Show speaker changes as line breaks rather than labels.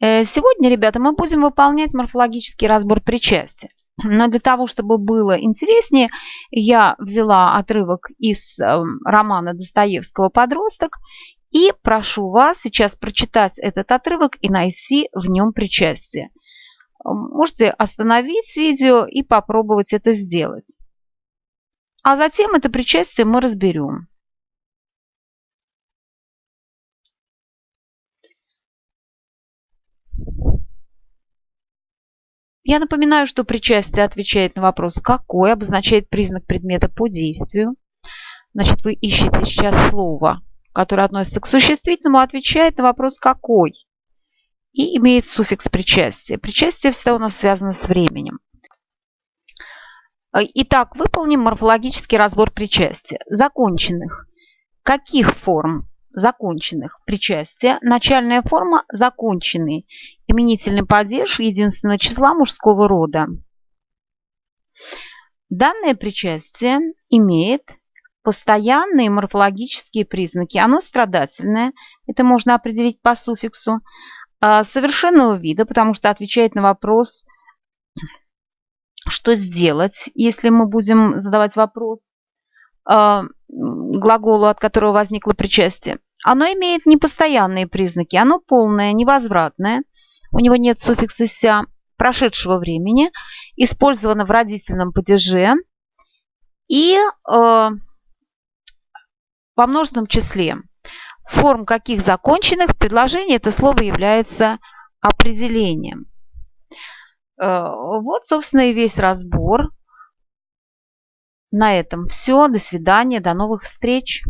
Э, сегодня, ребята, мы будем выполнять морфологический разбор причастия. Но для того, чтобы было интереснее, я взяла отрывок из эм, романа Достоевского «Подросток» и прошу вас сейчас прочитать этот отрывок и найти в нем причастие. Можете остановить видео и попробовать это сделать. А затем это причастие мы разберем. Я напоминаю, что причастие отвечает на вопрос «какой?» обозначает признак предмета по действию. Значит, вы ищете сейчас слово, которое относится к существительному, отвечает на вопрос «какой?» и имеет суффикс причастия. Причастие всегда у нас связано с временем. Итак, выполним морфологический разбор причастия. Законченных. Каких форм законченных причастия. Начальная форма – законченный. Именительный падеж единственного числа мужского рода. Данное причастие имеет постоянные морфологические признаки. Оно страдательное, это можно определить по суффиксу, а, совершенного вида, потому что отвечает на вопрос, что сделать, если мы будем задавать вопрос а, глаголу, от которого возникло причастие. Оно имеет непостоянные признаки. Оно полное, невозвратное. У него нет суффикса «ся» прошедшего времени. Использовано в родительном падеже. И э, во множественном числе. Форм каких законченных предложений это слово является определением. Э, вот, собственно, и весь разбор. На этом все. До свидания. До новых встреч.